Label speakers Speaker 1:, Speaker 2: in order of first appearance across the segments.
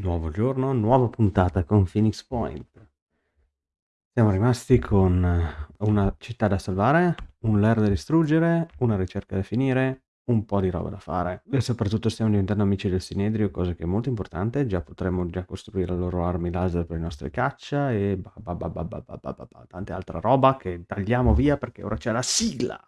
Speaker 1: Nuovo giorno, nuova puntata con Phoenix Point. Siamo rimasti con una città da salvare, un lair da distruggere, una ricerca da finire, un po' di roba da fare. E soprattutto stiamo diventando amici del Sinedrio, cosa che è molto importante. Già potremmo già costruire le loro armi laser per le nostre caccia e tante altre roba che tagliamo via perché ora c'è la sigla.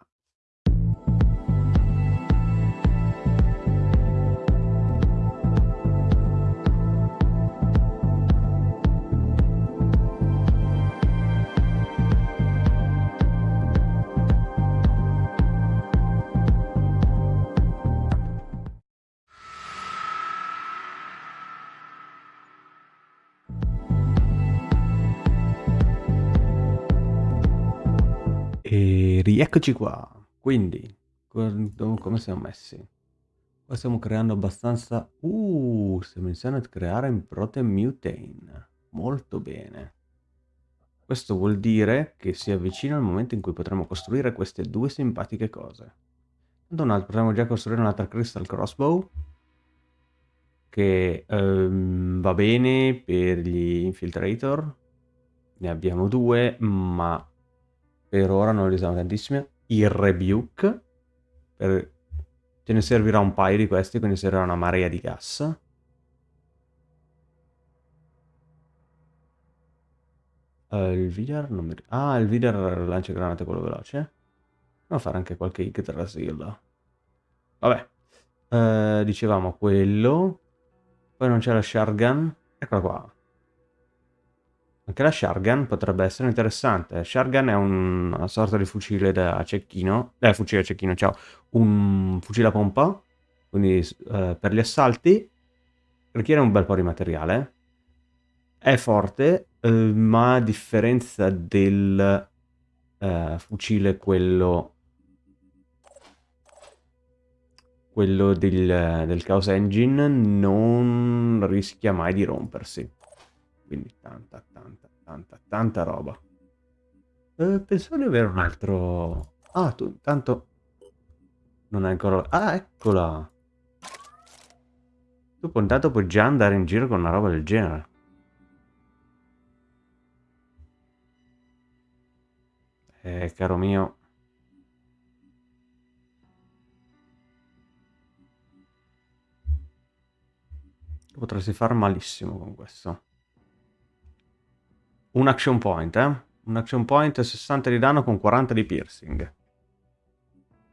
Speaker 1: E rieccoci qua. Quindi, come siamo messi? Qua stiamo creando abbastanza... Uh, stiamo iniziando a creare in Protein Mutane. Molto bene. Questo vuol dire che si avvicina il momento in cui potremo costruire queste due simpatiche cose. Potremmo già costruire un'altra Crystal Crossbow. Che um, va bene per gli Infiltrator. Ne abbiamo due, ma per ora non li usiamo tantissimi. Il Rebuke, per... ce ne servirà un paio di questi, quindi servirà una marea di gas. Uh, il Vidar non mi... Ah, il Vidar lancia granate quello veloce. Devo fare anche qualche Yggdrasil. Vabbè. Uh, dicevamo quello. Poi non c'è la Shargan. Eccola qua. Anche la Shargan potrebbe essere interessante. Shargan è un, una sorta di fucile da cecchino. Eh, fucile a cecchino, ciao. Un fucile a pompa. Quindi eh, per gli assalti richiede un bel po' di materiale. È forte, eh, ma a differenza del eh, fucile quello... Quello del, del Chaos Engine non rischia mai di rompersi. Quindi tanta, tanta, tanta, tanta roba. Eh, pensavo di avere un altro... Ah, tu intanto... Non è ancora... Ah, eccola! Tu intanto puoi già andare in giro con una roba del genere. Eh, caro mio... Potresti far malissimo con questo. Un action point, eh? Un action point 60 di danno con 40 di piercing.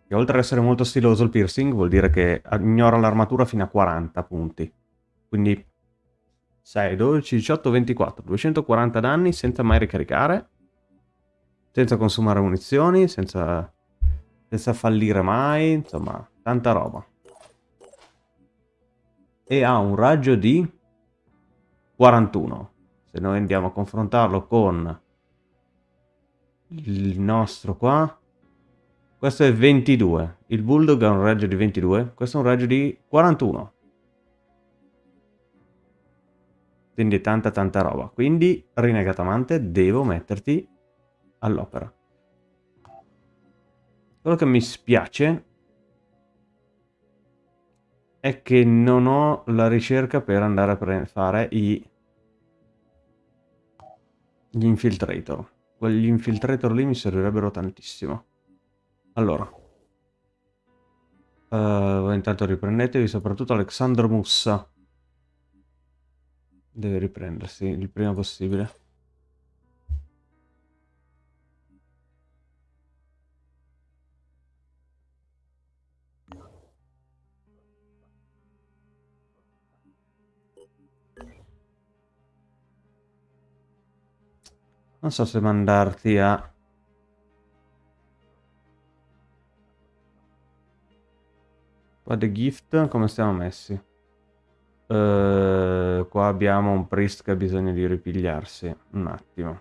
Speaker 1: E oltre ad essere molto stiloso il piercing, vuol dire che ignora l'armatura fino a 40 punti. Quindi 6, 12, 18, 24. 240 danni senza mai ricaricare. Senza consumare munizioni, senza, senza fallire mai. Insomma, tanta roba. E ha un raggio di 41 se noi andiamo a confrontarlo con il nostro qua questo è 22 il bulldog ha un raggio di 22 questo è un raggio di 41 quindi tanta tanta roba. Quindi rinegatamante devo metterti all'opera. Quello che mi spiace è che non ho la ricerca per andare a fare i gli infiltrator. Quegli infiltrator lì mi servirebbero tantissimo. Allora. Uh, intanto riprendetevi, soprattutto Alexandro Mussa. Deve riprendersi il prima possibile. Non so se mandarti a... Qua The Gift, come stiamo messi? Uh, qua abbiamo un priest che ha bisogno di ripigliarsi. Un attimo.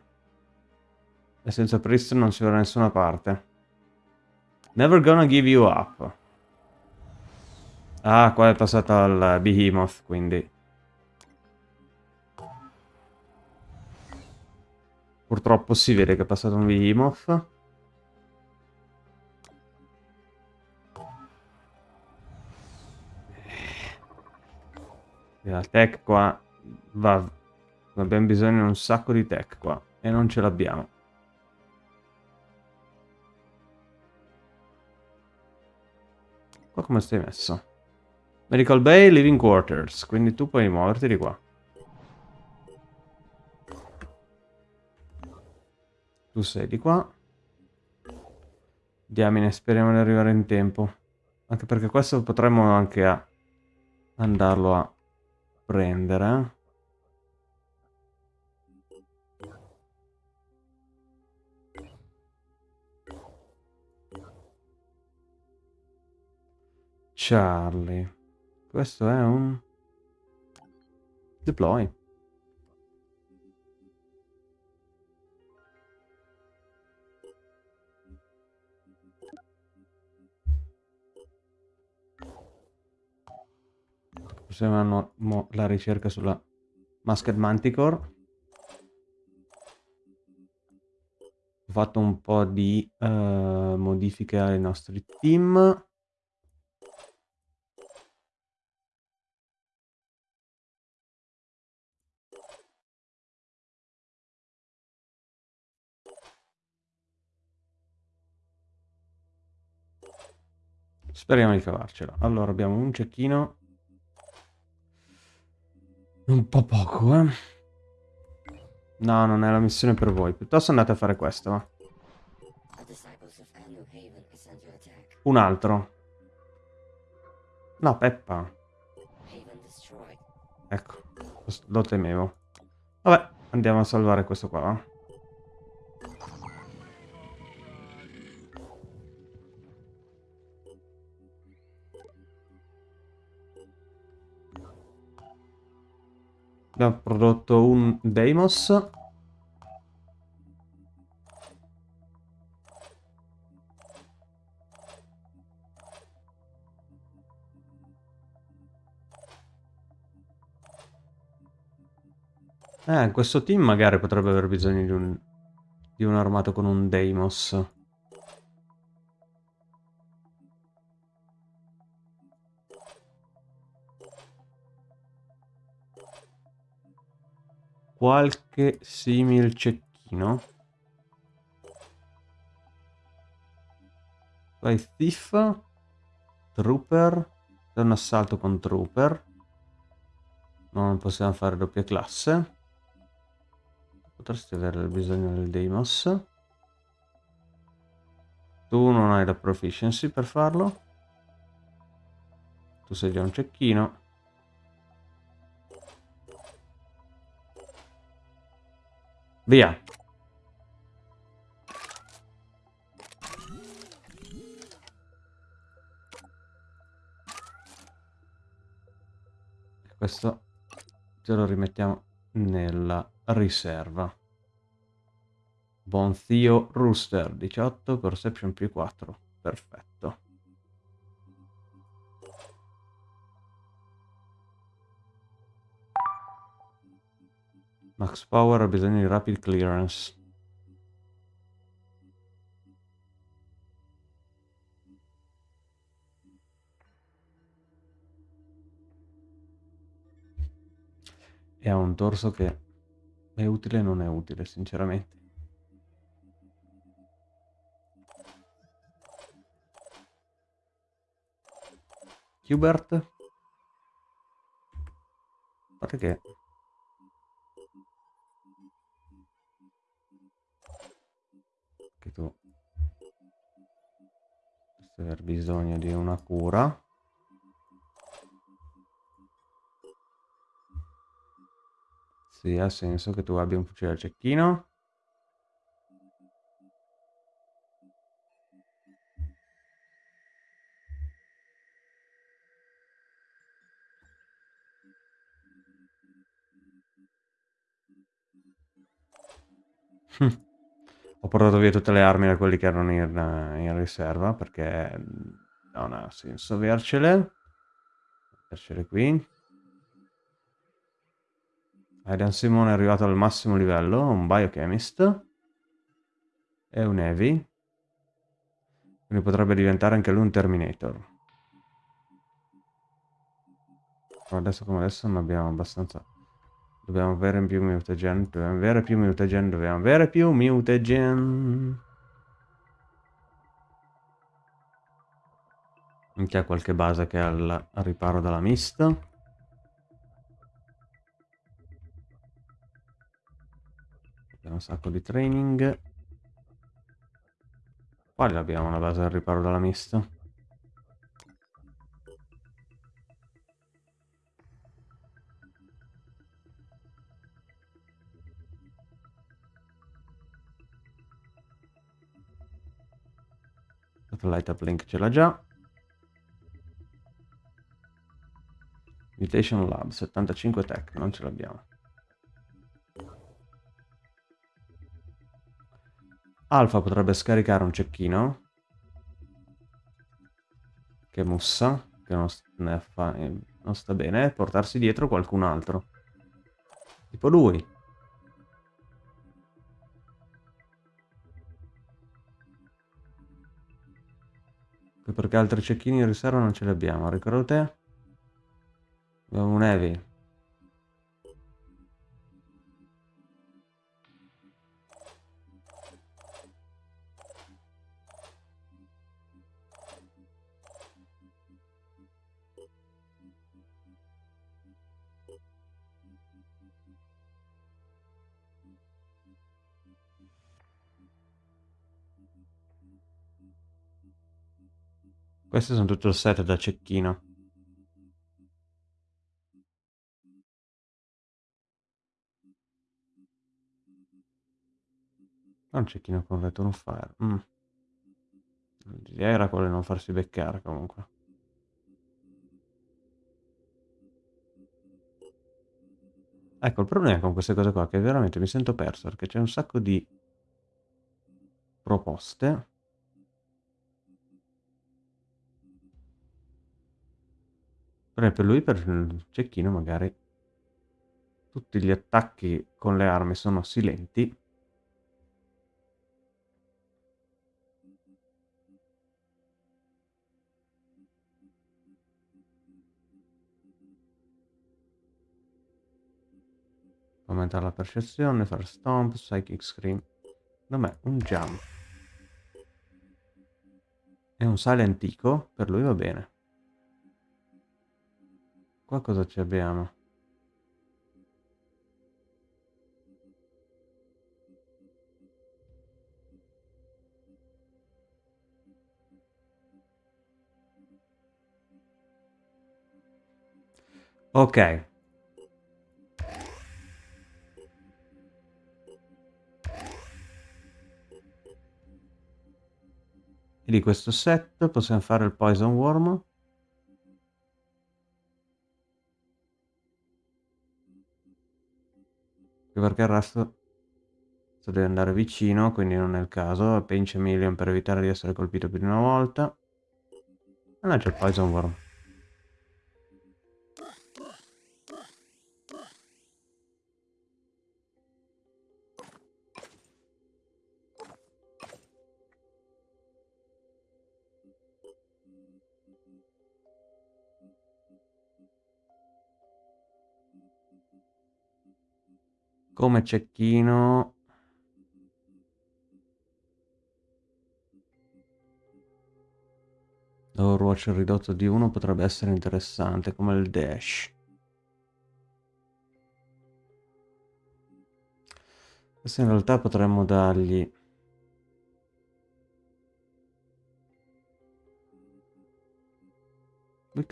Speaker 1: E senza priest non si va da nessuna parte. Never gonna give you up. Ah, qua è passato al Behemoth, quindi... Purtroppo si vede che è passato un Behemoth. La tech qua Va. Abbiamo bisogno di un sacco di tech qua. E non ce l'abbiamo. Qua come stai messo? Medical Bay, Living Quarters. Quindi tu puoi muoverti di qua. Tu sei di qua. Diamine, speriamo di arrivare in tempo. Anche perché questo potremmo anche a andarlo a prendere. Charlie. Questo è un... Deploy. Proseguiamo la ricerca sulla Masked Manticore. Ho fatto un po' di uh, modifiche ai nostri team. Speriamo di cavarcela. Allora, abbiamo un cecchino. Un po' poco, eh. No, non è la missione per voi. Piuttosto andate a fare questo, va. Un altro. No, Peppa. Ecco, lo temevo. Vabbè, andiamo a salvare questo qua, va. Abbiamo prodotto un Deimos. Eh, questo team magari potrebbe aver bisogno di un, di un armato con un Deimos. Qualche simil cecchino. Vai Thief, Trooper, è un assalto con Trooper. Non possiamo fare doppia classe. Potresti avere bisogno del Deimos. Tu non hai la proficiency per farlo. Tu sei già un cecchino. Via. Questo ce lo rimettiamo nella riserva. Buon zio Rooster 18, Perception più 4. Perfetto. Max Power ha bisogno di Rapid Clearance. E ha un torso che è utile e non è utile, sinceramente. Hubert? Guarda che che tu dovresti aver bisogno di una cura sì ha senso che tu abbia un fucile a cecchino Hm. Ho portato via tutte le armi da quelli che erano in, in riserva perché non ha senso avercele. Avercele qui. Aidan Simone è arrivato al massimo livello, un Biochemist e un Heavy. Quindi potrebbe diventare anche lui un Terminator. Adesso come adesso non abbiamo abbastanza Dobbiamo avere più mutagen, dobbiamo avere più mutagen, dobbiamo avere più mutagen. C'è qualche base che ha il riparo dalla mista. Abbiamo un sacco di training. Quale abbiamo una base al riparo dalla mista? Satellite uplink ce l'ha già. Mutation Lab, 75 tech, non ce l'abbiamo. Alfa potrebbe scaricare un cecchino. Che mussa, che non, fa, non sta bene, e portarsi dietro qualcun altro. Tipo lui. Perché altri cecchini in riserva non ce li abbiamo, ricordo te? Abbiamo un heavy. Questi sono tutto il set da cecchino. Un cecchino con return fire. Mm. L'idea era quello di non farsi beccare comunque. Ecco, il problema con queste cose qua è che veramente mi sento perso perché c'è un sacco di proposte. Per lui, per il cecchino, magari tutti gli attacchi con le armi sono silenti. Aumentare la percezione, fare stomp, psychic scream. Dov'è? Un jump. E un sale antico, per lui va bene. Qua cosa ci abbiamo? Ok, E di questo set possiamo fare il Poison Worm. Perché il resto deve andare vicino, quindi non è il caso. Pinch a million per evitare di essere colpito più di una volta. E c'è il Poison Worm. Come cecchino. Overwatch ridotto di 1 potrebbe essere interessante come il dash. Questo in realtà potremmo dargli Weak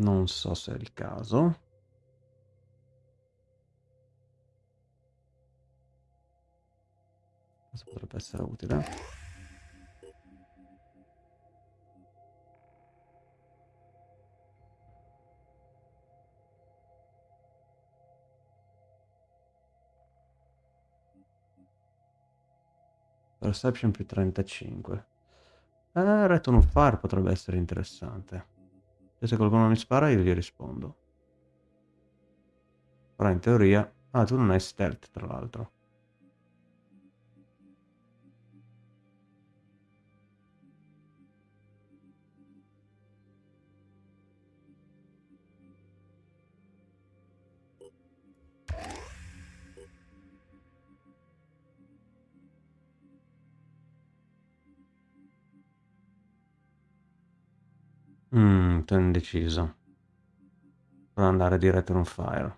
Speaker 1: Non so se è il caso. Questo potrebbe essere utile. Perception più 35. Eh, Return of Fire potrebbe essere interessante. E se qualcuno mi spara io gli rispondo. Però in teoria Ah, tu non hai stealth, tra l'altro. Sono indeciso. Per andare diretto in un fire.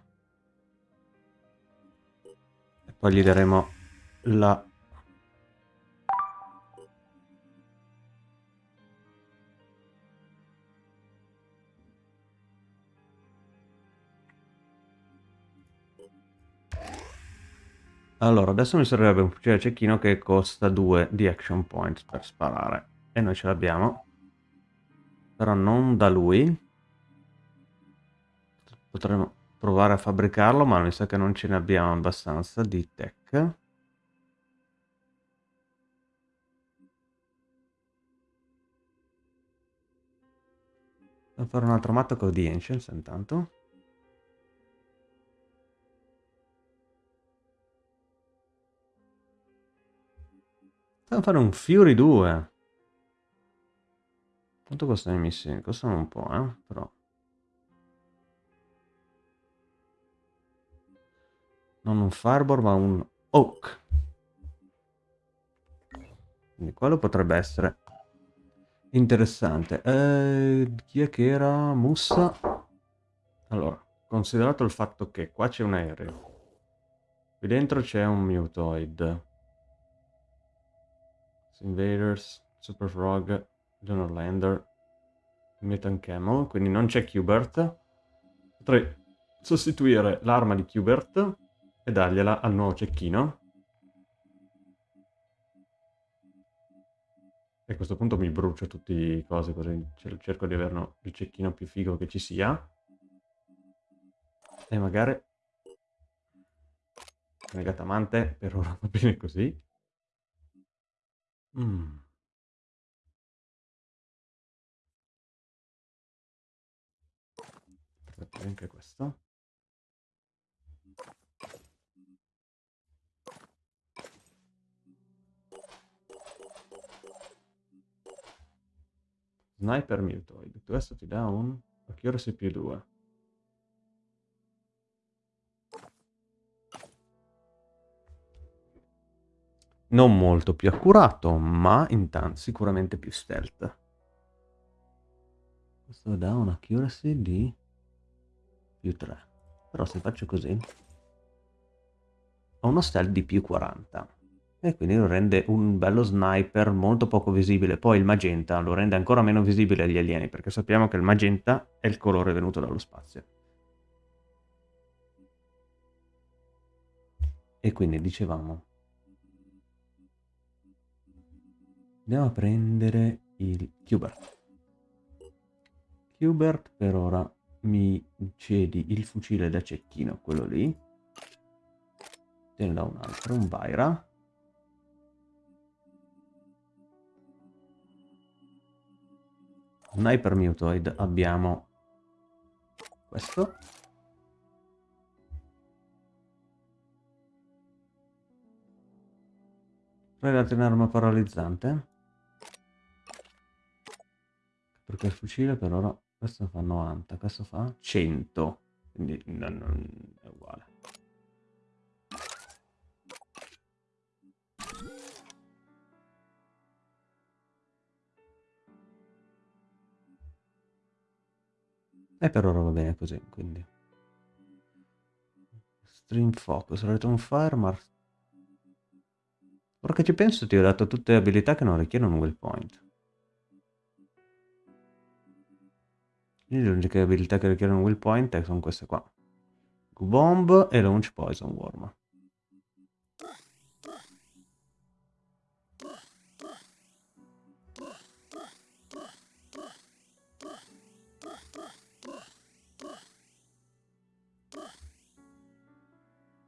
Speaker 1: E poi gli daremo la... Allora, adesso mi servirebbe un fucile a cecchino che costa 2 di action point per sparare. E noi ce l'abbiamo. Però non da lui. Potremmo provare a fabbricarlo, ma mi sa che non ce ne abbiamo abbastanza di tech. Devo fare un altro matto con di Ancients intanto. Devo fare un Fury 2. Quanto costano i missili? Costano un po', eh? Però... Non un Fireball, ma un Oak. Quindi quello potrebbe essere interessante. Eh, chi è che era? Mussa? Allora, considerato il fatto che qua c'è un aereo. Qui dentro c'è un Mutoid. Invaders, Super Frog, Lunar Lander, Metan Camel, quindi non c'è Qbert. Potrei sostituire l'arma di Qbert e dargliela al nuovo cecchino. E a questo punto mi brucio tutte le cose così cerco di avere il cecchino più figo che ci sia. E magari... Negatamante per ora va bene così. Mm. anche questo. Sniper Mutoid, questo ti dà un accuracy più 2. Non molto più accurato, ma intanto sicuramente più stealth. Questo dà un accuracy di più 3. Però se faccio così, ho uno stealth di più 40. E quindi lo rende un bello sniper molto poco visibile. Poi il magenta lo rende ancora meno visibile agli alieni, perché sappiamo che il magenta è il colore venuto dallo spazio. E quindi dicevamo... Andiamo a prendere il Qbert. Qbert per ora mi cedi il fucile da cecchino, quello lì. Te ne da un altro, un Vaira. Sniper Mutoid abbiamo questo. Predate un'arma paralizzante. Perché il fucile per ora questo fa 90, questo fa 100. Quindi non, non è uguale. E per ora va bene così, quindi. Stream Focus, Return Fire, ma... Ora che ci penso ti ho dato tutte le abilità che non richiedono un well point. Le uniche abilità che richiedono will point sono queste qua. Bomb e Launch Poison Worm.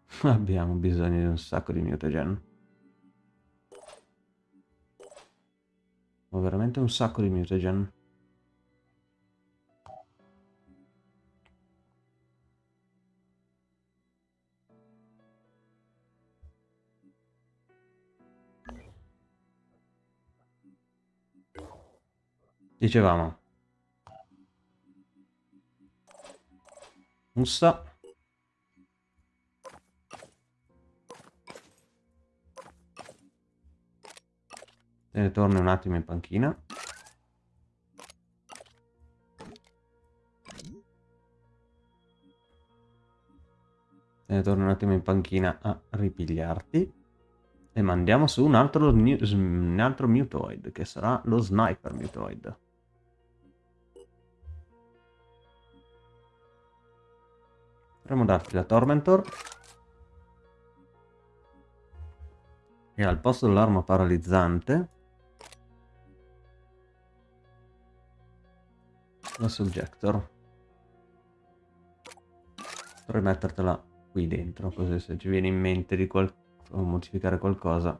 Speaker 1: Abbiamo bisogno di un sacco di mutagen. Ho veramente un sacco di mutagen. Dicevamo. Mussa. Te ne torni un attimo in panchina. Te ne torni un attimo in panchina a ripigliarti. E mandiamo su un altro, un altro Mutoid, che sarà lo Sniper Mutoid. Potremmo darti la Tormentor. E al posto dell'arma paralizzante... La Subjector. Potrei mettertela qui dentro, così se ci viene in mente di qual modificare qualcosa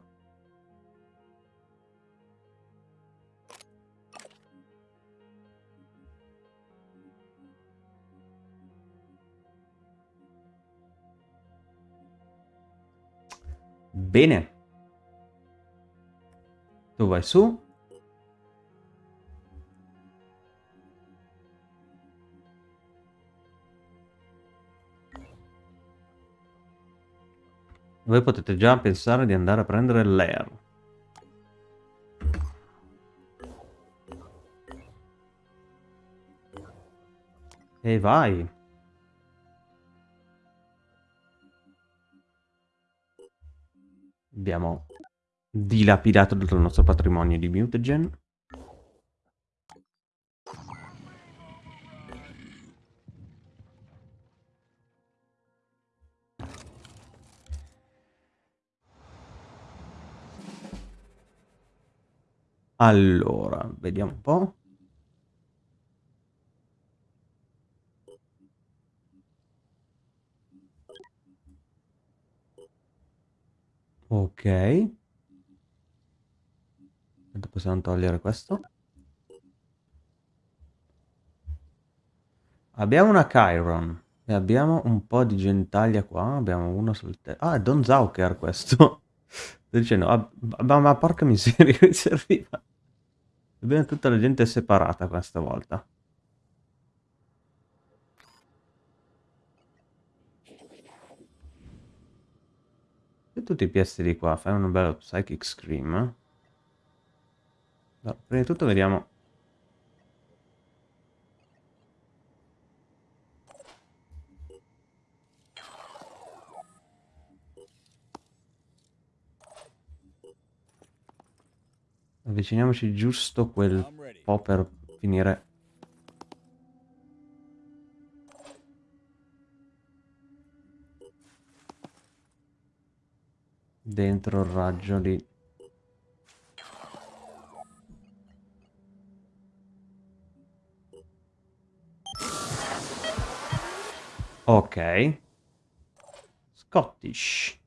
Speaker 1: Bene. Tu vai su. Voi potete già pensare di andare a prendere l'Air. E vai. Abbiamo dilapidato tutto il nostro patrimonio di mutagen. Allora, vediamo un po'. Ok. Possiamo togliere questo. Abbiamo una Chiron. E abbiamo un po' di gentaglia qua. Abbiamo uno sul tetto. Ah, è Don Zauker questo. Sto dicendo, ah, ma, ma porca miseria, mi serviva. Ebbene, tutta la gente è separata questa volta. E tutti i piesti di qua, fai un bello Psychic Scream. No, prima di tutto vediamo Avviciniamoci giusto quel po' per finire. Dentro il raggio lì. Ok. Scottish.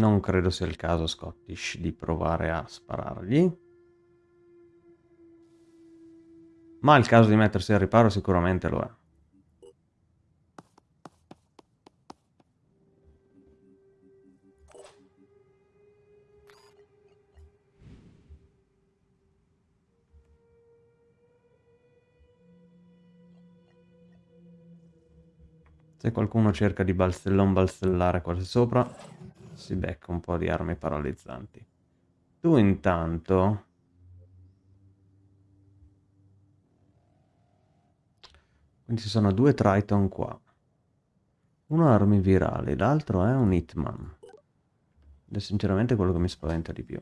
Speaker 1: Non credo sia il caso, Scottish, di provare a sparargli. Ma il caso di mettersi al riparo sicuramente lo è. Se qualcuno cerca di balstellon balstellare qua sopra, si becca un po' di armi paralizzanti. Tu intanto... Quindi ci sono due Triton qua. Uno ha armi virali, l'altro è un Hitman. Ed è sinceramente quello che mi spaventa di più.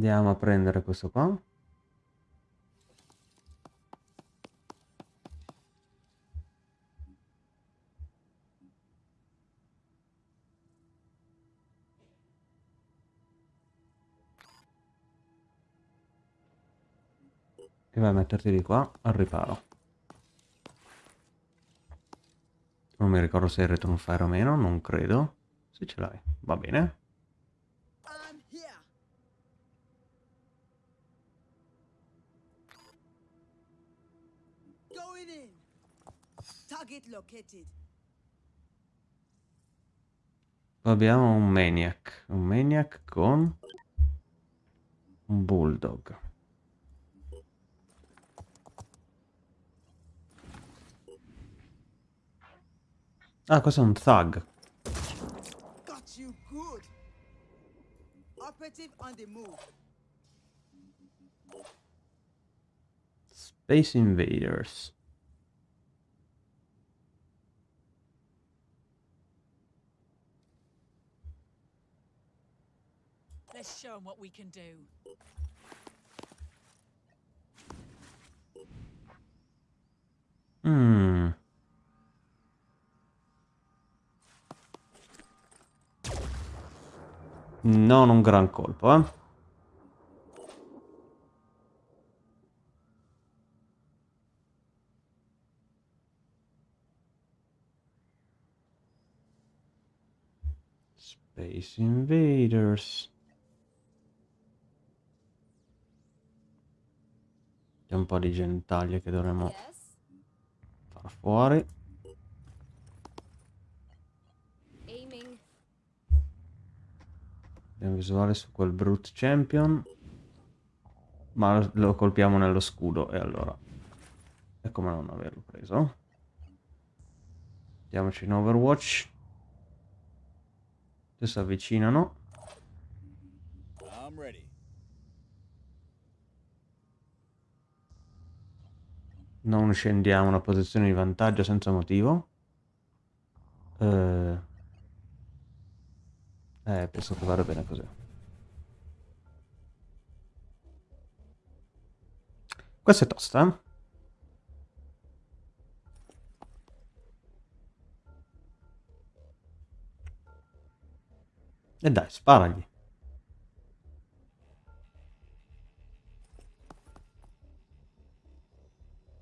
Speaker 1: Andiamo a prendere questo qua. E vai a metterti di qua al riparo. Non mi ricordo se hai return fire o meno, non credo. Se ce l'hai, va bene. Abbiamo un maniac, un maniac con un bulldog. Ah, questo è un thug. Space Invaders. Let's show them what we can do. Hmm. Non un gran colpo, eh. Space Invaders. C'è un po' di genitaglie che dovremmo far fuori. Abbiamo visuale su quel brute champion. Ma lo colpiamo nello scudo e allora... È come non averlo preso. Andiamoci in Overwatch. Si avvicinano. Non scendiamo una posizione di vantaggio senza motivo. Eh... Eh, penso che vada bene così. Questa è tosta, eh? E dai, sparagli.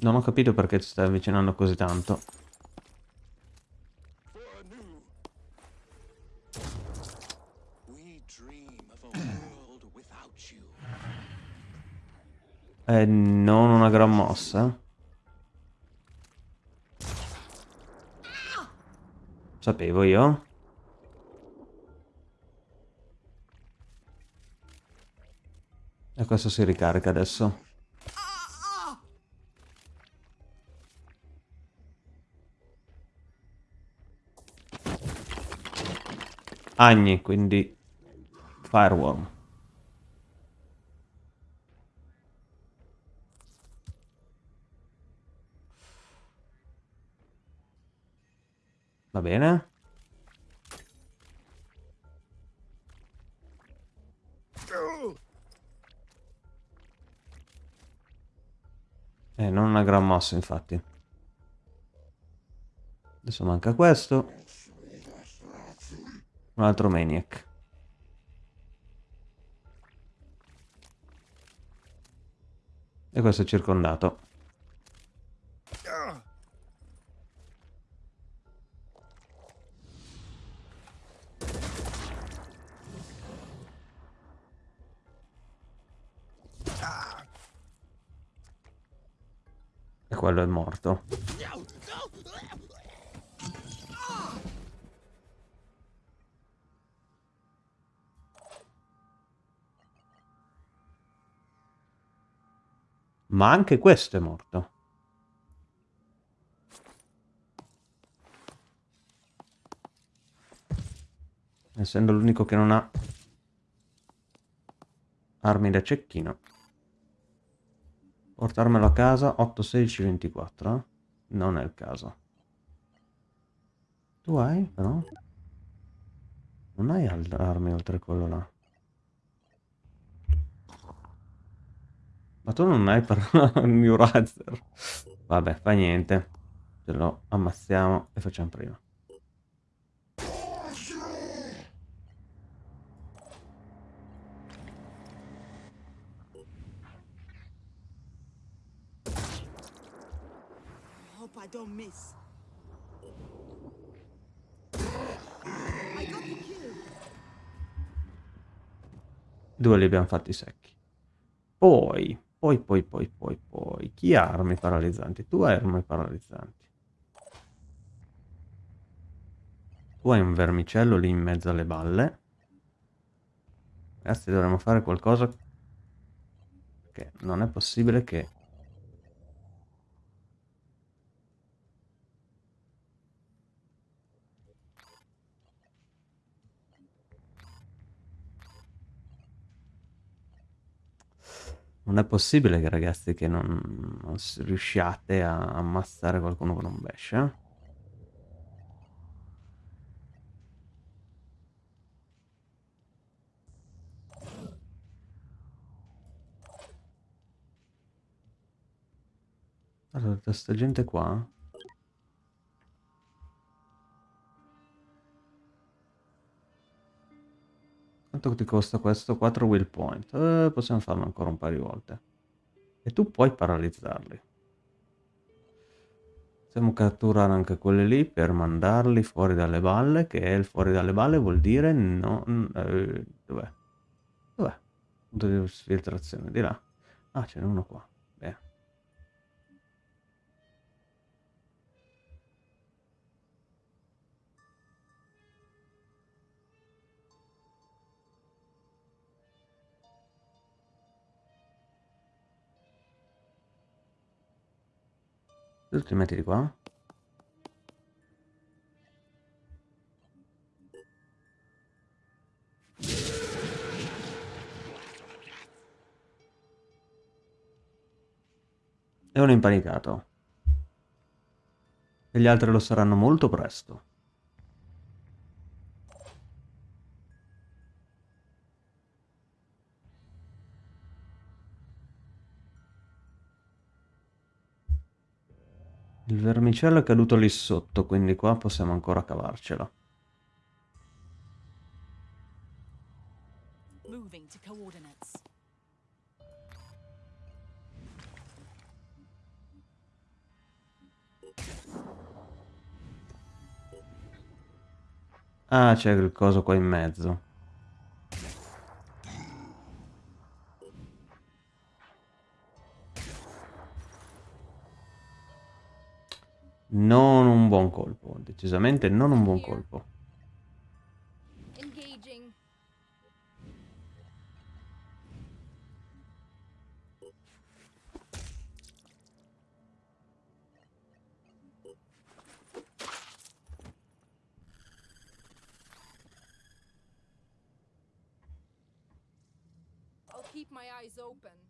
Speaker 1: Non ho capito perché ti stai avvicinando così tanto. Eh, non una gran mossa. Sapevo io. E questo si ricarica adesso. Agni, quindi Fireworm. Va bene. Eh, non una gran mossa, infatti. Adesso manca questo. Un altro Maniac. E questo è circondato. quello è morto. Ma anche questo è morto. Essendo l'unico che non ha armi da cecchino. Portarmelo a casa 8, 16, 24. Eh? Non è il caso. Tu hai però? Non hai armi oltre quello là. Ma tu non hai per New Razer. Vabbè, fa niente. Ce lo ammazziamo e facciamo prima.
Speaker 2: Don't miss.
Speaker 1: Due li abbiamo fatti secchi. Poi, poi, poi, poi, poi, poi. Chi ha armi paralizzanti? Tu hai armi paralizzanti. Tu hai un vermicello lì in mezzo alle balle. Ragazzi, dovremmo fare qualcosa... Che non è possibile che Non è possibile che ragazzi che non, non riusciate a ammazzare qualcuno con un bash, eh? Allora, sta gente qua Quanto ti costa questo? 4 will point. Eh, possiamo farlo ancora un paio di volte. E tu puoi paralizzarli. Possiamo catturare anche quelli lì per mandarli fuori dalle balle, che il fuori dalle balle vuol dire non... Eh, dov'è? Dov'è? Punto di filtrazione, di là. Ah, ce n'è uno qua. Tu ti metti di qua? È un impanicato. E gli altri lo saranno molto presto. Il vermicello è caduto lì sotto, quindi qua possiamo ancora cavarcela. Ah, c'è il coso qua in mezzo. Non un buon colpo, decisamente non un buon colpo.
Speaker 2: I'll keep my eyes open.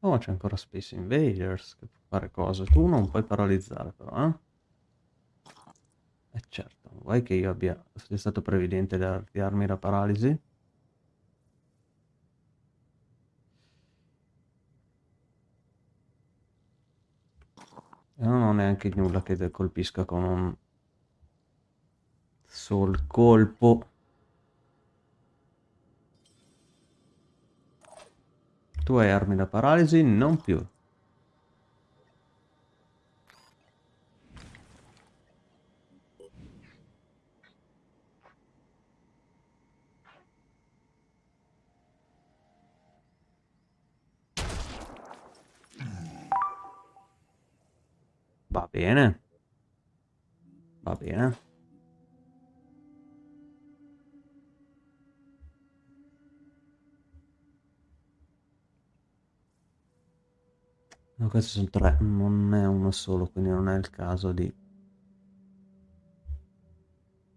Speaker 1: Oh, c'è ancora Space Invaders che può fare cose. Tu non puoi paralizzare però, eh? Eh certo, vuoi che io abbia sia stato previdente di darmi la paralisi? E non ho neanche nulla che colpisca con un sol colpo. Tu hai armi da paralisi? Non più. Va bene. Va bene. No, questi sono tre, non è uno solo, quindi non è il caso di...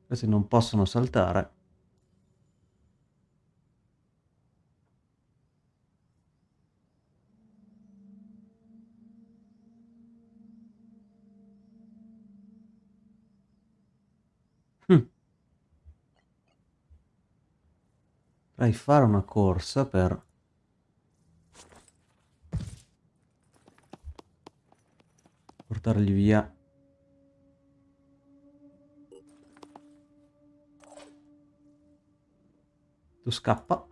Speaker 1: Questi non possono saltare. Hm. Potrei fare una corsa per Portargli via Tu scappa.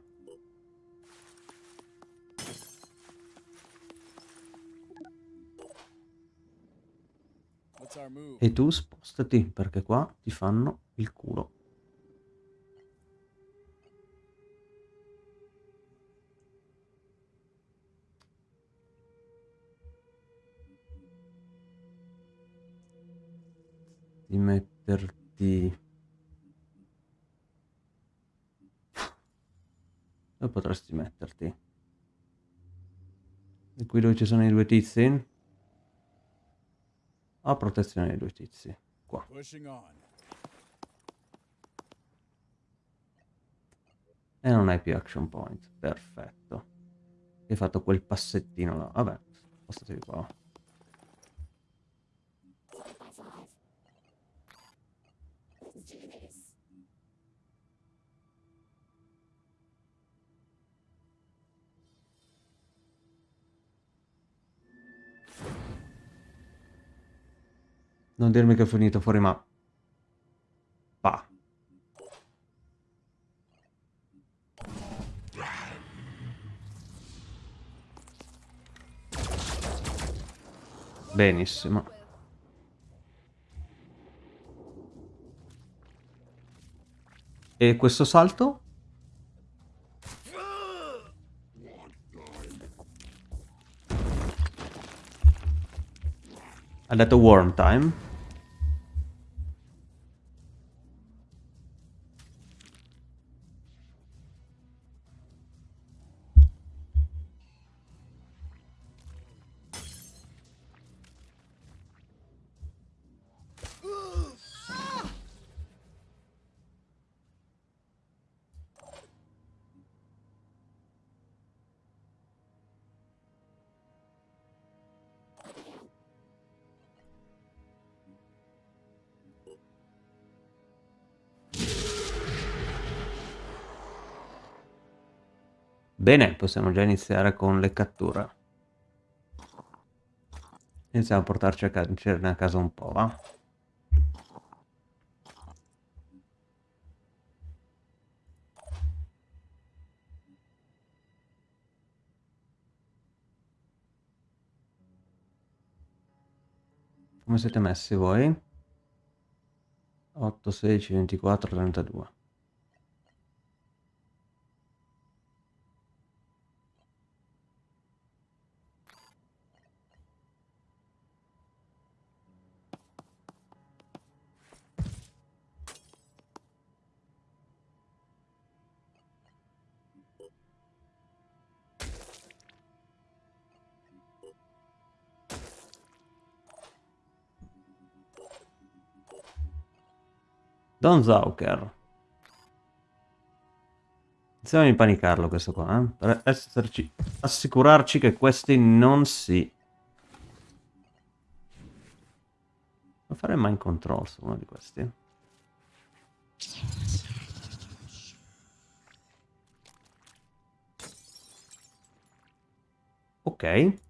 Speaker 1: E tu spostati, perché qua ti fanno il culo. Di metterti... Dove potresti metterti? E qui dove ci sono i due tizi? A protezione dei due tizi. Qua. E non hai più action point. Perfetto. Hai fatto quel passettino là. Vabbè, spostatevi qua. Non dirmi che è finito fuori ma... Pa. Benissimo. E questo salto? Ha detto worm time. Bene, possiamo già iniziare con le catture. Iniziamo a portarci a, ca a casa un po', va? Come siete messi voi? 8, 16, 24, 32. Don Zauker. Iniziamo a impanicarlo questo qua, eh? Per esserci... assicurarci che questi non si... Non fare mind control su uno di questi. Ok.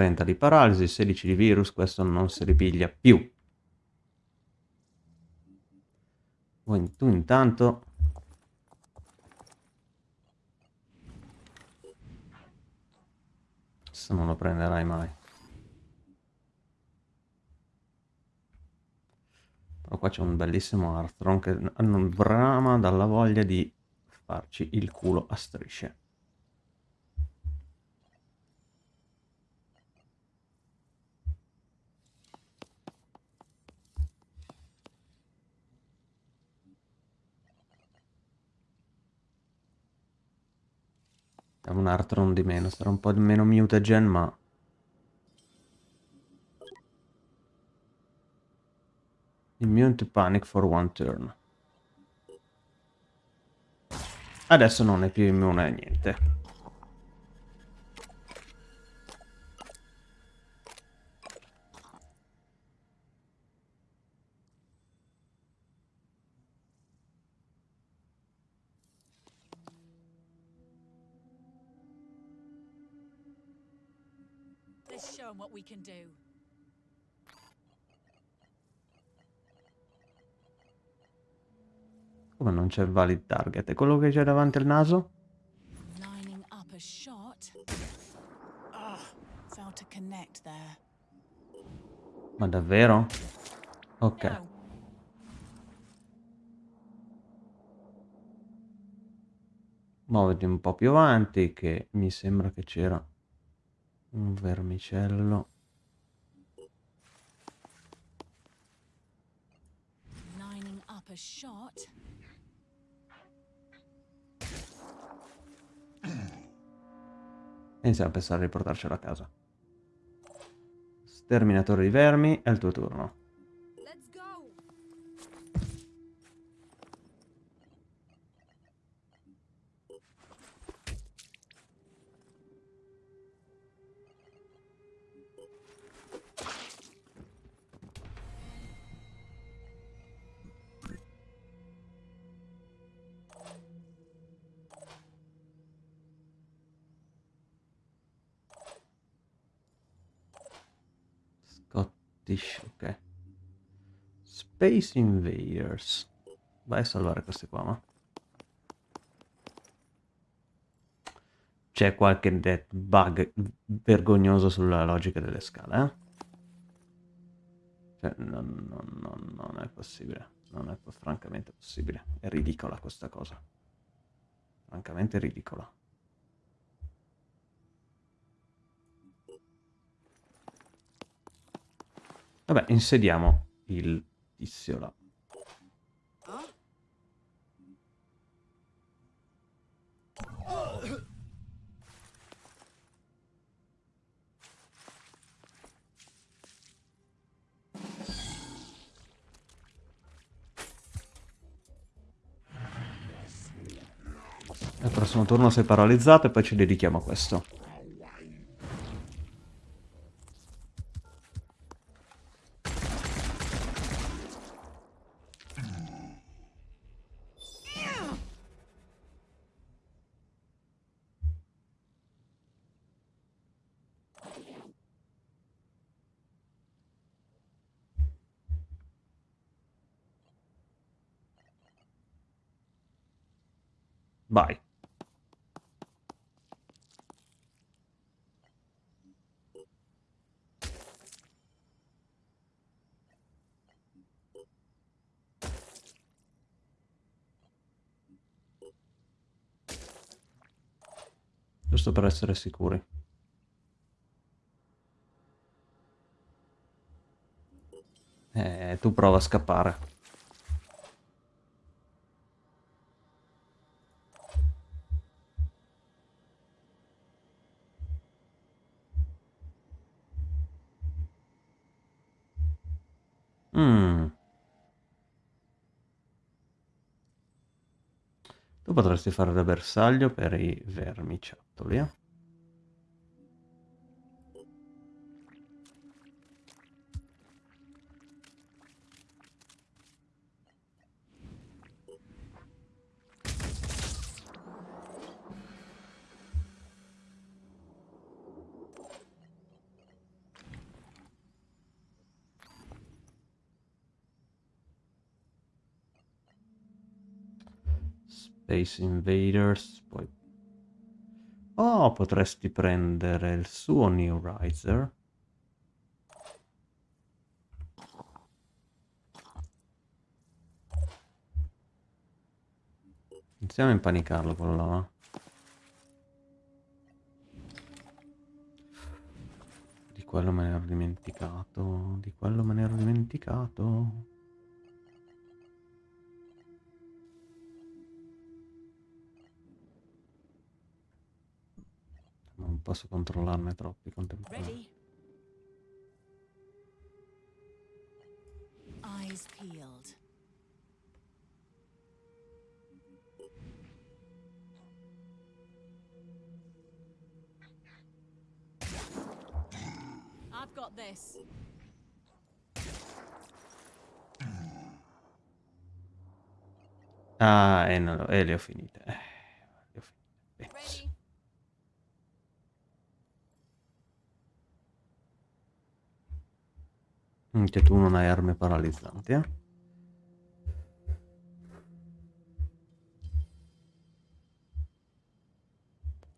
Speaker 1: 30 di paralisi, 16 di virus, questo non si ripiglia più. Tu intanto... Questo non lo prenderai mai. Però qua c'è un bellissimo Arthron che non brama dalla voglia di farci il culo a strisce. Un Artron di meno, sarà un po' di meno mutagen, ma... Immune to panic for one turn. Adesso non è più immune a niente.
Speaker 3: What we can do.
Speaker 1: Come non c'è valid target? È quello che c'è davanti al naso?
Speaker 3: Lining up a shot. Ah, failed to connect there.
Speaker 1: Ma davvero? Ok.
Speaker 3: No.
Speaker 1: Muoviti un po' più avanti che mi sembra che c'era un vermicello.
Speaker 3: Lining up a shot.
Speaker 1: E iniziamo a pensare di portarcelo a casa. Sterminatore di vermi, è il tuo turno. Space Invaders. Vai a salvare questi qua, ma. C'è qualche bug vergognoso sulla logica delle scale, eh? Cioè, non, non- non- non è possibile. Non è francamente possibile. È ridicola questa cosa. Francamente ridicola. Vabbè, insediamo il
Speaker 2: Huh?
Speaker 1: Al prossimo turno sei paralizzato e poi ci dedichiamo a questo. Vai. Giusto per essere sicuri. Eh, tu prova a scappare. Mm. Tu potresti fare da bersaglio per i vermiciattoli, eh? Space Invaders, poi... Oh, potresti prendere il suo New Riser. Iniziamo a impanicarlo quello là. Di quello me ne ero dimenticato. Di quello me ne ero dimenticato. Non posso controllarne troppi contemporaneamente.
Speaker 3: Ready? Eyes peeled. I've got this.
Speaker 1: Ah, e, non lo- e le ho finite. Eh, le ho finite. Bene.
Speaker 2: Ready?
Speaker 1: Anche tu non hai armi paralizzanti, eh?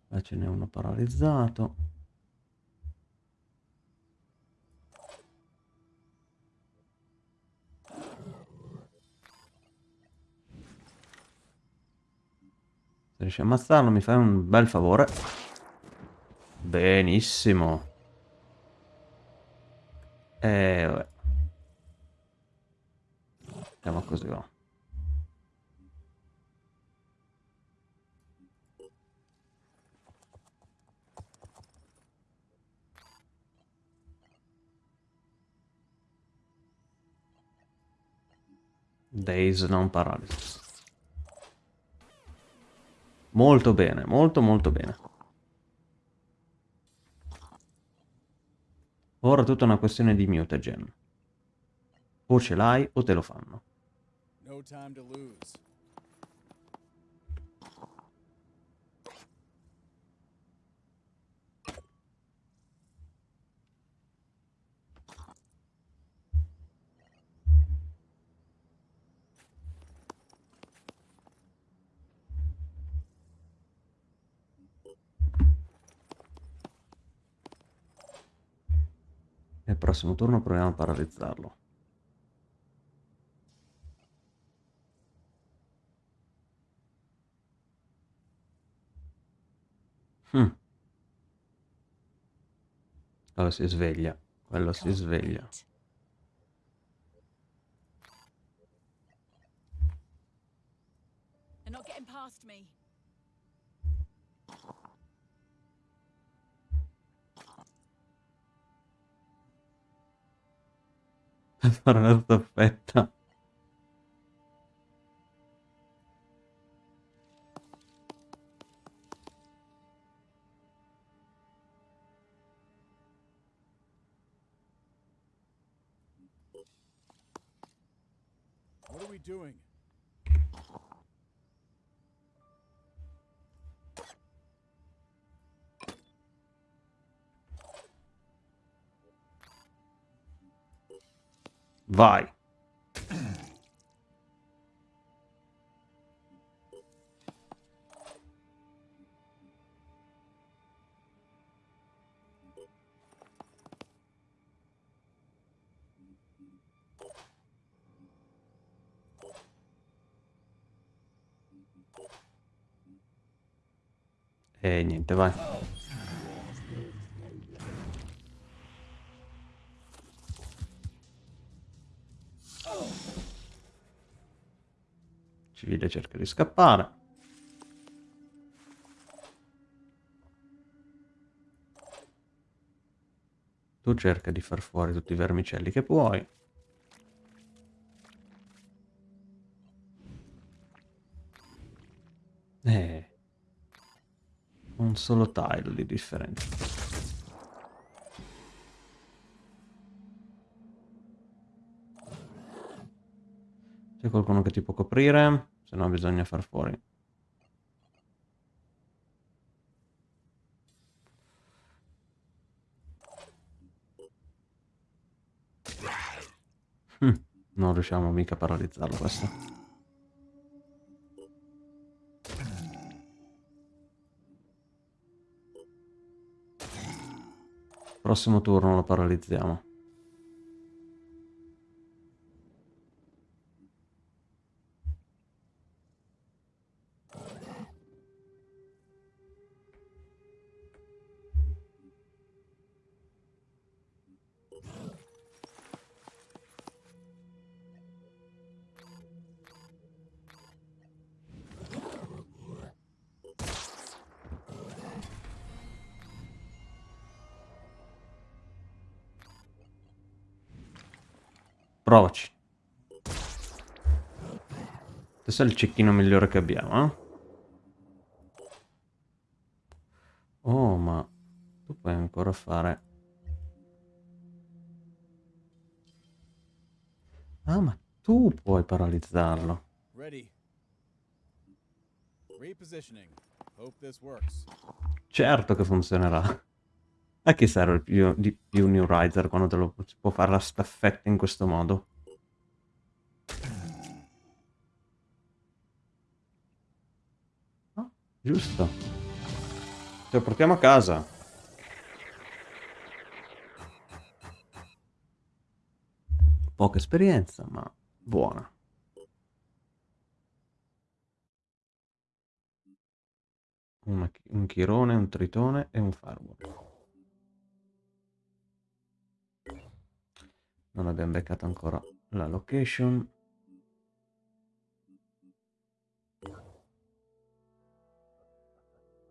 Speaker 1: Là ce n'è uno paralizzato. Se riesci a ammazzarlo mi fai un bel favore. Benissimo. E vabbè. Andiamo così va. Days non paralysis. Molto bene, molto molto bene. Ora tutta una questione di mutagen. O ce l'hai o te lo fanno.
Speaker 4: No time to lose.
Speaker 1: Prossimo turno proviamo a paralizzarlo. Hmm. Quello si sveglia. Quello si sveglia.
Speaker 3: wait. They're not getting past me.
Speaker 1: Fare una staffetta.
Speaker 4: What are we doing?
Speaker 1: Vai. E niente, vai. Civile cerca di scappare. Tu cerca di far fuori tutti i vermicelli che puoi. Eh. Un solo tile di differenza. C'è qualcuno che ti può coprire? Se no bisogna far fuori. Hm, Non riusciamo mica a paralizzarlo questo. Prossimo turno lo paralizziamo. Provaci. Questo è il cecchino migliore che abbiamo, eh? Oh, ma tu puoi ancora fare... Ah, ma tu puoi paralizzarlo. Certo che funzionerà. A chi serve più, di più New Riser quando te lo può fare la staffetta in questo modo? Ah, giusto. Ce lo portiamo a casa. Poca esperienza, ma buona. Un chirone, un tritone e un firewall. Non abbiamo beccato ancora la location.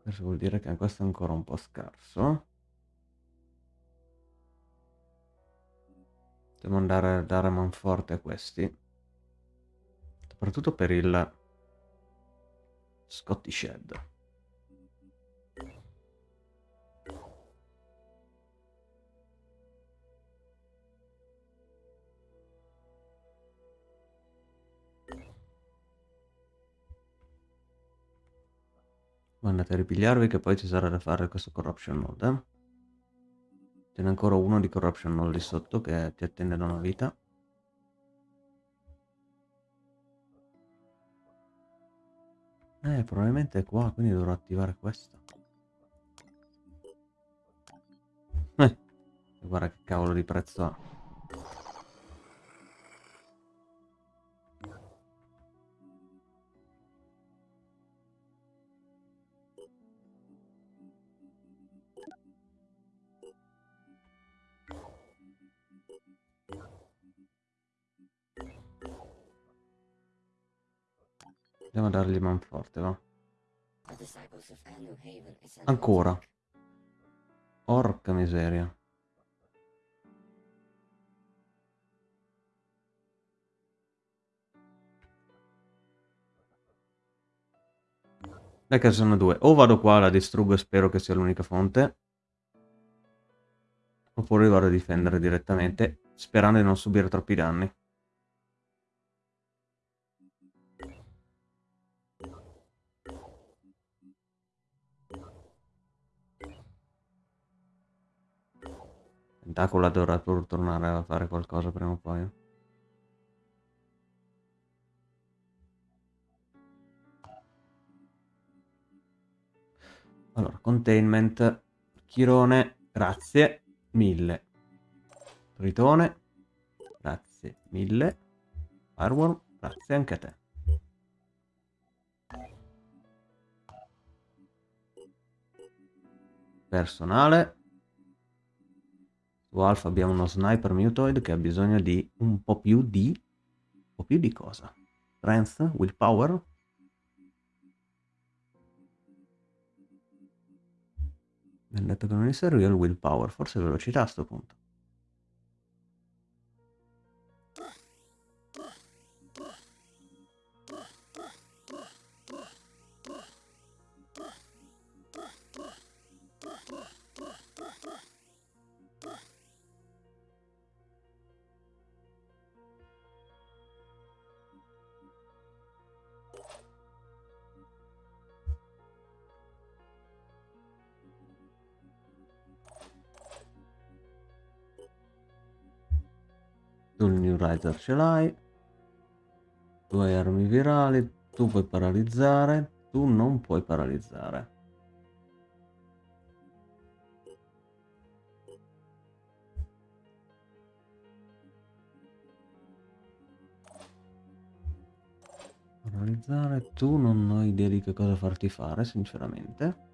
Speaker 1: Questo vuol dire che questo è ancora un po' scarso. Devo andare a dare manforte a questi. Soprattutto per il Scottish Shed. Andate a ripigliarvi che poi ci sarà da fare questo corruption node. Eh? Ce n'è ancora uno di corruption node lì sotto che ti attende da una vita. Eh, probabilmente è qua, quindi dovrò attivare questo. Eh, guarda che cavolo di prezzo ha. Andiamo a dargli manforte, va. Ancora. Porca miseria. Dai che sono due. O vado qua, la distruggo e spero che sia l'unica fonte. Oppure vado a difendere direttamente, sperando di non subire troppi danni. Tentacola dovrà pur tornare a fare qualcosa prima o poi. Allora, containment, chirone, grazie, mille. Tritone, grazie, mille. Firewall, grazie anche a te. Personale. Alpha abbiamo uno sniper mutoid che ha bisogno di un po' più di... un po' più di cosa? Strength? Willpower? Mi hanno detto che non gli serve il willpower, forse velocità a sto punto. Il New Rider ce l'hai. Tu hai armi virali. Tu puoi paralizzare. Tu non puoi paralizzare. Paralizzare. Tu non ho idea di che cosa farti fare, sinceramente.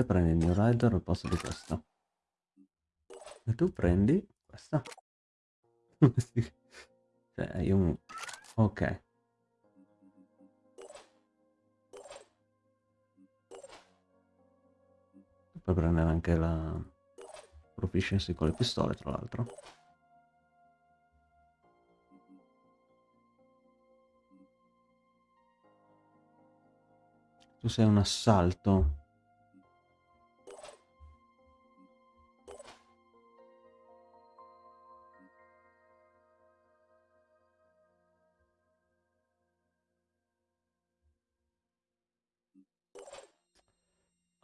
Speaker 1: Te prendi il New Rider al posto di questo. E tu prendi questa. cioè, io... Ok. Per prendere anche la proficiency con le pistole, tra l'altro. Tu sei un assalto.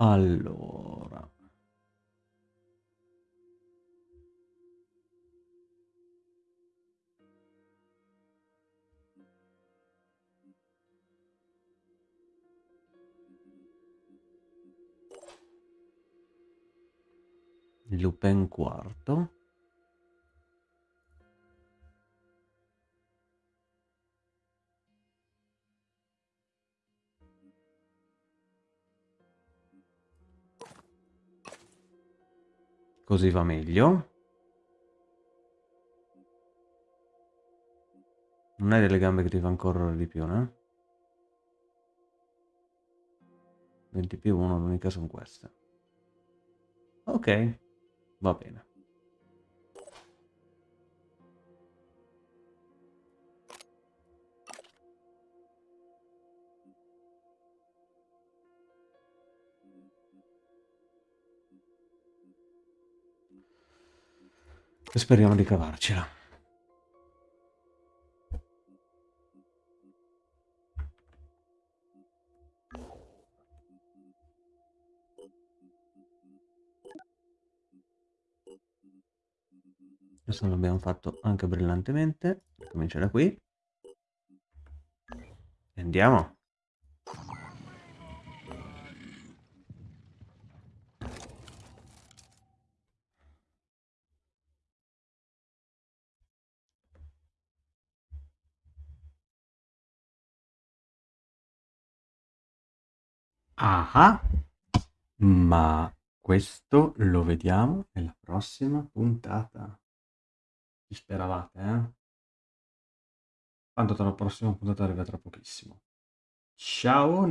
Speaker 1: Allora. Lupin quarto. Così va meglio. Non hai delle gambe che ti fanno correre di più, no? 20 più 1, l'unica sono queste. Ok, va bene. E speriamo di cavarcela. Questo l'abbiamo fatto anche brillantemente. Comincia da qui. Andiamo. Ah, ma questo lo vediamo nella prossima puntata. Ci speravate, eh? Tanto tra la prossima puntata arriva tra pochissimo. Ciao!